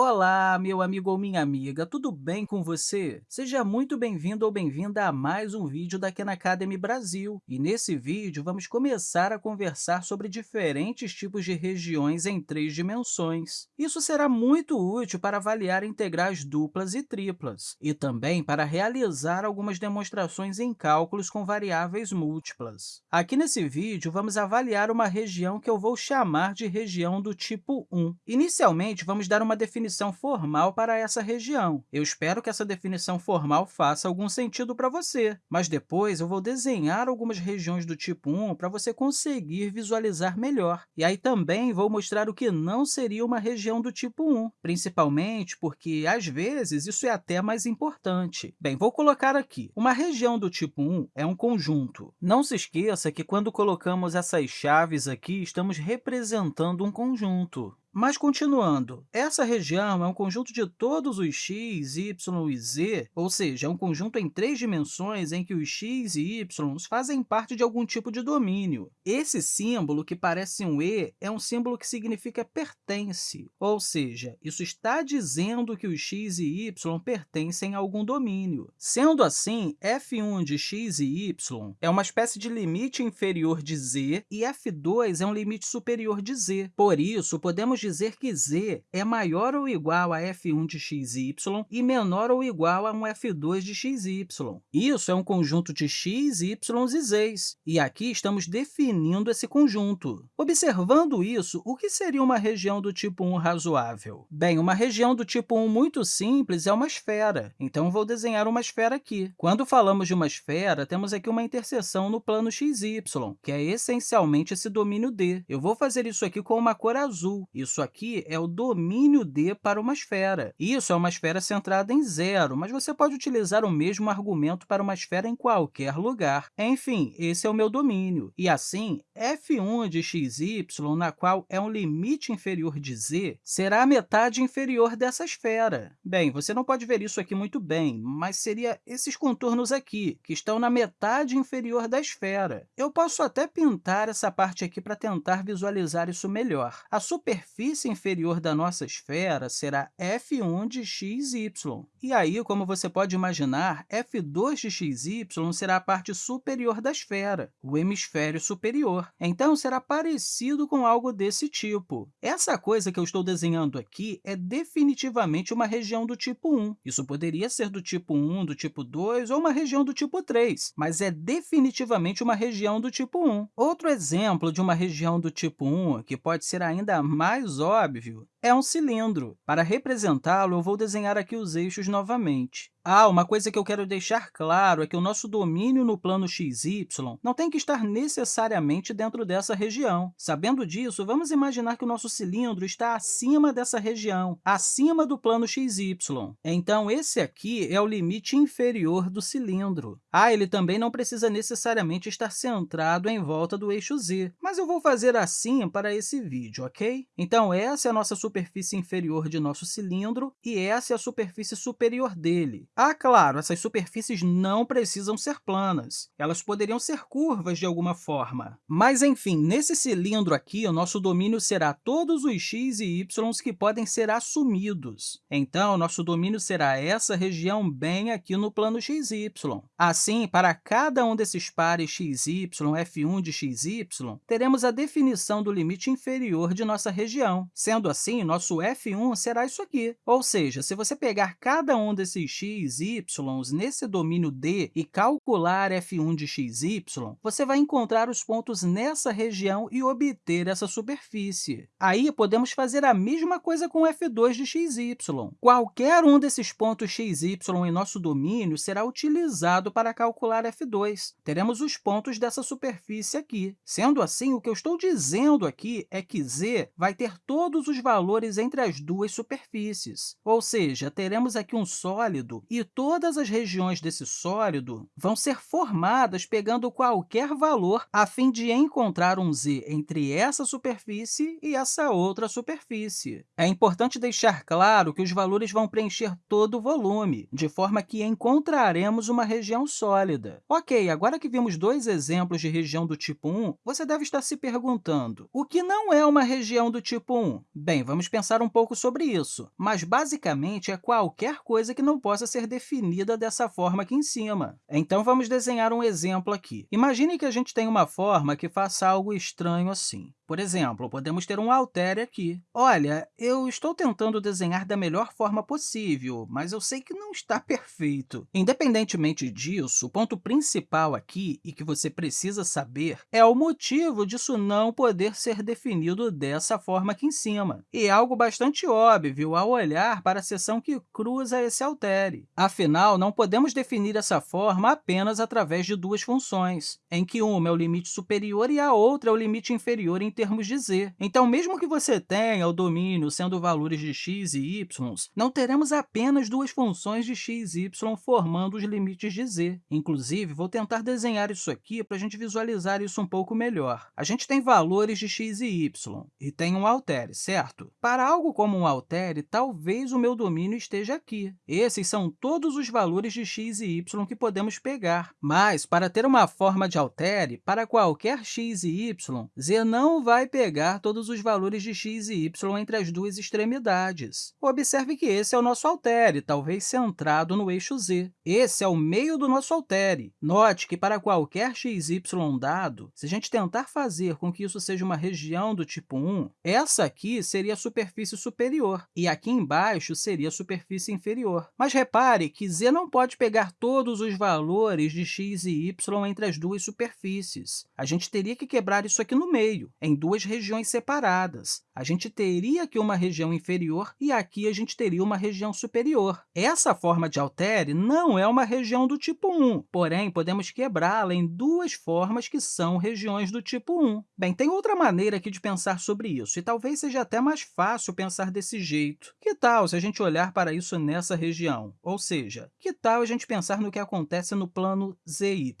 Olá, meu amigo ou minha amiga, tudo bem com você? Seja muito bem-vindo ou bem-vinda a mais um vídeo da Khan Academy Brasil. E nesse vídeo, vamos começar a conversar sobre diferentes tipos de regiões em três dimensões. Isso será muito útil para avaliar integrais duplas e triplas, e também para realizar algumas demonstrações em cálculos com variáveis múltiplas. Aqui nesse vídeo, vamos avaliar uma região que eu vou chamar de região do tipo 1. Inicialmente, vamos dar uma definição definição formal para essa região. Eu espero que essa definição formal faça algum sentido para você, mas depois eu vou desenhar algumas regiões do tipo 1 para você conseguir visualizar melhor. E aí também vou mostrar o que não seria uma região do tipo 1, principalmente porque, às vezes, isso é até mais importante. Bem, vou colocar aqui. Uma região do tipo 1 é um conjunto. Não se esqueça que, quando colocamos essas chaves aqui, estamos representando um conjunto. Mas, continuando, essa região é um conjunto de todos os x, y e z, ou seja, é um conjunto em três dimensões em que os x e y fazem parte de algum tipo de domínio. Esse símbolo, que parece um e, é um símbolo que significa pertence, ou seja, isso está dizendo que os x e y pertencem a algum domínio. Sendo assim, f1 de x e y é uma espécie de limite inferior de z e f2 é um limite superior de z. Por isso, podemos que z é maior ou igual a f1 de xy e menor ou igual a um f2 de xy. Isso é um conjunto de x, y e z's, e aqui estamos definindo esse conjunto. Observando isso, o que seria uma região do tipo 1 razoável? Bem, uma região do tipo 1 muito simples é uma esfera, então vou desenhar uma esfera aqui. Quando falamos de uma esfera, temos aqui uma interseção no plano xy, que é essencialmente esse domínio D. Eu vou fazer isso aqui com uma cor azul. Isso isso aqui é o domínio D para uma esfera. Isso é uma esfera centrada em zero, mas você pode utilizar o mesmo argumento para uma esfera em qualquer lugar. Enfim, esse é o meu domínio. E assim, f1 de xy, na qual é um limite inferior de z, será a metade inferior dessa esfera. Bem, você não pode ver isso aqui muito bem, mas seria esses contornos aqui, que estão na metade inferior da esfera. Eu posso até pintar essa parte aqui para tentar visualizar isso melhor. A superfície superfície inferior da nossa esfera será f1 de xy. E aí, como você pode imaginar, f2 de xy será a parte superior da esfera, o hemisfério superior. Então, será parecido com algo desse tipo. Essa coisa que eu estou desenhando aqui é definitivamente uma região do tipo 1. Isso poderia ser do tipo 1, do tipo 2 ou uma região do tipo 3, mas é definitivamente uma região do tipo 1. Outro exemplo de uma região do tipo 1, que pode ser ainda mais óbvio, é um cilindro. Para representá-lo, eu vou desenhar aqui os eixos novamente. Ah, uma coisa que eu quero deixar claro é que o nosso domínio no plano xy não tem que estar necessariamente dentro dessa região. Sabendo disso, vamos imaginar que o nosso cilindro está acima dessa região, acima do plano xy. Então, esse aqui é o limite inferior do cilindro. Ah, ele também não precisa necessariamente estar centrado em volta do eixo z, mas eu vou fazer assim para esse vídeo, ok? Então, essa é a nossa superfície inferior de nosso cilindro e essa é a superfície superior dele. Ah, claro, essas superfícies não precisam ser planas. Elas poderiam ser curvas de alguma forma. Mas, enfim, nesse cilindro aqui, o nosso domínio será todos os x e y que podem ser assumidos. Então, nosso domínio será essa região bem aqui no plano xy. Assim, para cada um desses pares xy, f1 de xy, teremos a definição do limite inferior de nossa região. Sendo assim, assim, nosso f1 será isso aqui. Ou seja, se você pegar cada um desses x, y nesse domínio D e calcular f1 de x, y, você vai encontrar os pontos nessa região e obter essa superfície. Aí, podemos fazer a mesma coisa com f2 de x, y. Qualquer um desses pontos x, y em nosso domínio será utilizado para calcular f2. Teremos os pontos dessa superfície aqui. Sendo assim, o que eu estou dizendo aqui é que z vai ter todos os valores valores entre as duas superfícies. Ou seja, teremos aqui um sólido e todas as regiões desse sólido vão ser formadas pegando qualquer valor a fim de encontrar um z entre essa superfície e essa outra superfície. É importante deixar claro que os valores vão preencher todo o volume, de forma que encontraremos uma região sólida. Ok, agora que vimos dois exemplos de região do tipo 1, você deve estar se perguntando, o que não é uma região do tipo 1? Bem, vamos pensar um pouco sobre isso, mas basicamente é qualquer coisa que não possa ser definida dessa forma aqui em cima. Então, vamos desenhar um exemplo aqui. Imagine que a gente tem uma forma que faça algo estranho assim. Por exemplo, podemos ter um altere aqui. Olha, eu estou tentando desenhar da melhor forma possível, mas eu sei que não está perfeito. Independentemente disso, o ponto principal aqui e que você precisa saber é o motivo disso não poder ser definido dessa forma aqui em cima. E é algo bastante óbvio ao olhar para a seção que cruza esse altere. Afinal, não podemos definir essa forma apenas através de duas funções, em que uma é o limite superior e a outra é o limite inferior em termos de z. Então, mesmo que você tenha o domínio sendo valores de x e y, não teremos apenas duas funções de x e y formando os limites de z. Inclusive, vou tentar desenhar isso aqui para a gente visualizar isso um pouco melhor. A gente tem valores de x e y e tem um altere, certo? Para algo como um altere, talvez o meu domínio esteja aqui. Esses são todos os valores de x e y que podemos pegar. Mas, para ter uma forma de altere, para qualquer x e y, z não vai pegar todos os valores de x e y entre as duas extremidades. Observe que esse é o nosso altere, talvez centrado no eixo z. Esse é o meio do nosso altere. Note que, para qualquer x, y dado, se a gente tentar fazer com que isso seja uma região do tipo 1, essa aqui seria a superfície superior, e aqui embaixo seria a superfície inferior. Mas repare que z não pode pegar todos os valores de x e y entre as duas superfícies. A gente teria que quebrar isso aqui no meio, em duas regiões separadas. A gente teria aqui uma região inferior e aqui a gente teria uma região superior. Essa forma de altere não é uma região do tipo 1, porém, podemos quebrá-la em duas formas que são regiões do tipo 1. Bem, tem outra maneira aqui de pensar sobre isso, e talvez seja até mais fácil pensar desse jeito. Que tal se a gente olhar para isso nessa região? Ou seja, que tal a gente pensar no que acontece no plano ZY?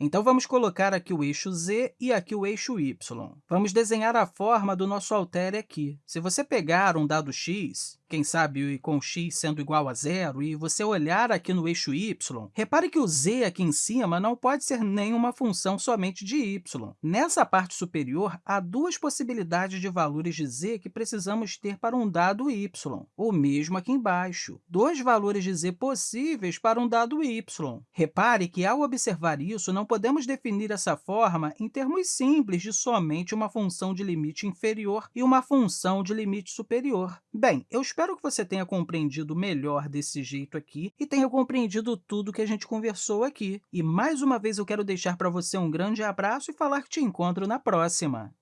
Então, vamos colocar aqui o eixo z e aqui o eixo y. Vamos desenhar a forma do nosso altere aqui. Se você pegar um dado x, quem sabe com x sendo igual a zero, e você olhar aqui no eixo y, repare que o z aqui em cima não pode ser nenhuma função somente de y. Nessa parte superior, há duas possibilidades de valores de z que precisamos ter para um dado y, o mesmo aqui embaixo, dois valores de z possíveis para um dado y. Repare que, ao observar isso, não podemos definir essa forma em termos simples de somente uma função de limite inferior e uma função de limite superior. Bem, eu espero que você tenha compreendido melhor desse jeito aqui e tenha compreendido tudo que a gente conversou aqui. E, mais uma vez, eu quero deixar para você um grande abraço e falar que te encontro na próxima!